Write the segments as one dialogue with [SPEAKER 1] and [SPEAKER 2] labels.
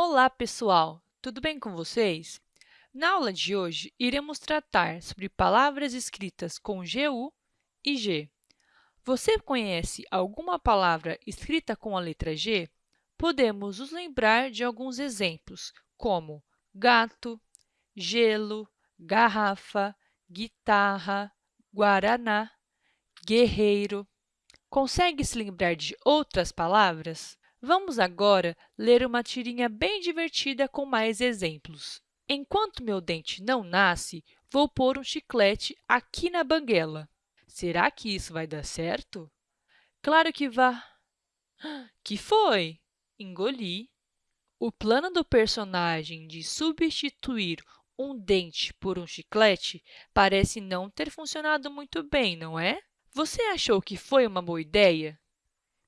[SPEAKER 1] Olá, pessoal! Tudo bem com vocês? Na aula de hoje, iremos tratar sobre palavras escritas com GU e G. Você conhece alguma palavra escrita com a letra G? Podemos nos lembrar de alguns exemplos, como gato, gelo, garrafa, guitarra, guaraná, guerreiro. Consegue se lembrar de outras palavras? Vamos agora ler uma tirinha bem divertida com mais exemplos. Enquanto meu dente não nasce, vou pôr um chiclete aqui na banguela. Será que isso vai dar certo? Claro que vai. Que foi? Engoli. O plano do personagem de substituir um dente por um chiclete parece não ter funcionado muito bem, não é? Você achou que foi uma boa ideia?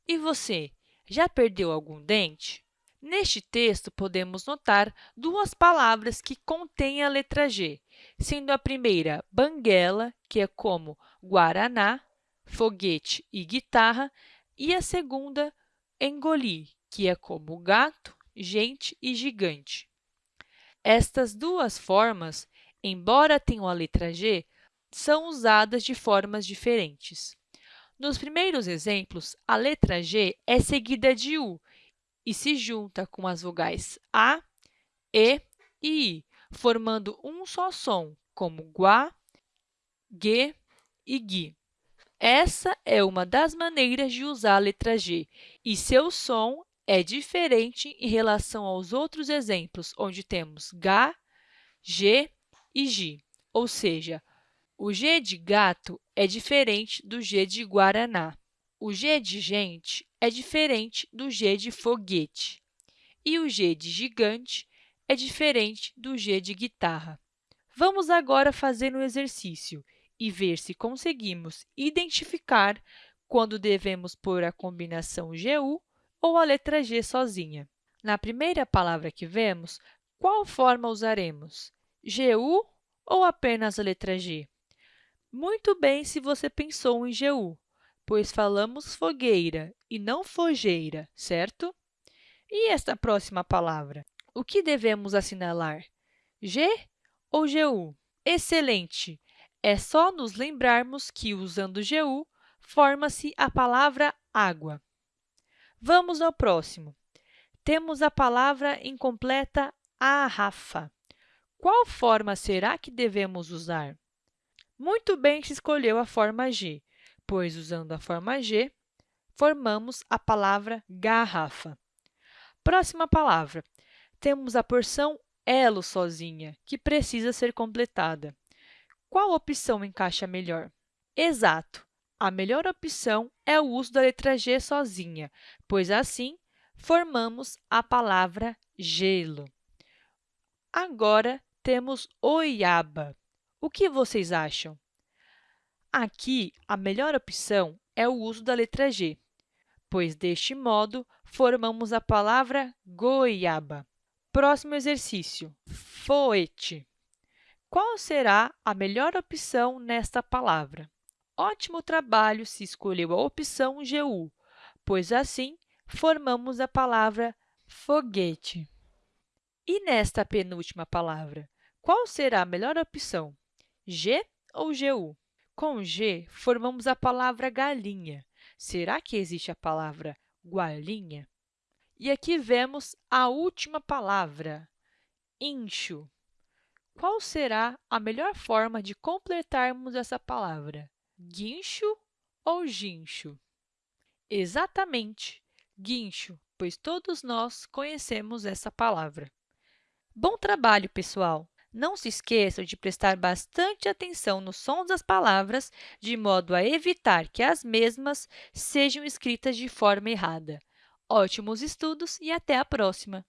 [SPEAKER 1] E você, já perdeu algum dente? Neste texto, podemos notar duas palavras que contêm a letra G, sendo a primeira banguela, que é como guaraná, foguete e guitarra, e a segunda engolir, que é como gato, gente e gigante. Estas duas formas, embora tenham a letra G, são usadas de formas diferentes. Nos primeiros exemplos, a letra G é seguida de U e se junta com as vogais A, E e I, formando um só som, como guá, gue e gui. Essa é uma das maneiras de usar a letra G, e seu som é diferente em relação aos outros exemplos, onde temos G, G e G, ou seja, o G de gato é diferente do G de guaraná. O G de gente é diferente do G de foguete. E o G de gigante é diferente do G de guitarra. Vamos agora fazer um exercício e ver se conseguimos identificar quando devemos pôr a combinação GU ou a letra G sozinha. Na primeira palavra que vemos, qual forma usaremos? GU ou apenas a letra G? Muito bem se você pensou em GU, pois falamos fogueira e não fogeira, certo? E esta próxima palavra? O que devemos assinalar? G ou GU? Excelente! É só nos lembrarmos que, usando GU, forma-se a palavra água. Vamos ao próximo. Temos a palavra incompleta arrafa. Qual forma será que devemos usar? Muito bem se escolheu a forma G, pois, usando a forma G, formamos a palavra garrafa. Próxima palavra. Temos a porção elo sozinha, que precisa ser completada. Qual opção encaixa melhor? Exato! A melhor opção é o uso da letra G sozinha, pois, assim, formamos a palavra gelo. Agora, temos oiaba. O que vocês acham? Aqui, a melhor opção é o uso da letra G, pois, deste modo, formamos a palavra goiaba. Próximo exercício, foete. Qual será a melhor opção nesta palavra? Ótimo trabalho se escolheu a opção GU, pois, assim, formamos a palavra foguete. E nesta penúltima palavra, qual será a melhor opção? G ou GU? Com G, formamos a palavra galinha. Será que existe a palavra gualinha? E aqui vemos a última palavra, incho. Qual será a melhor forma de completarmos essa palavra? Guincho ou guincho? Exatamente, guincho, pois todos nós conhecemos essa palavra. Bom trabalho, pessoal! Não se esqueçam de prestar bastante atenção nos sons das palavras, de modo a evitar que as mesmas sejam escritas de forma errada. Ótimos estudos e até a próxima!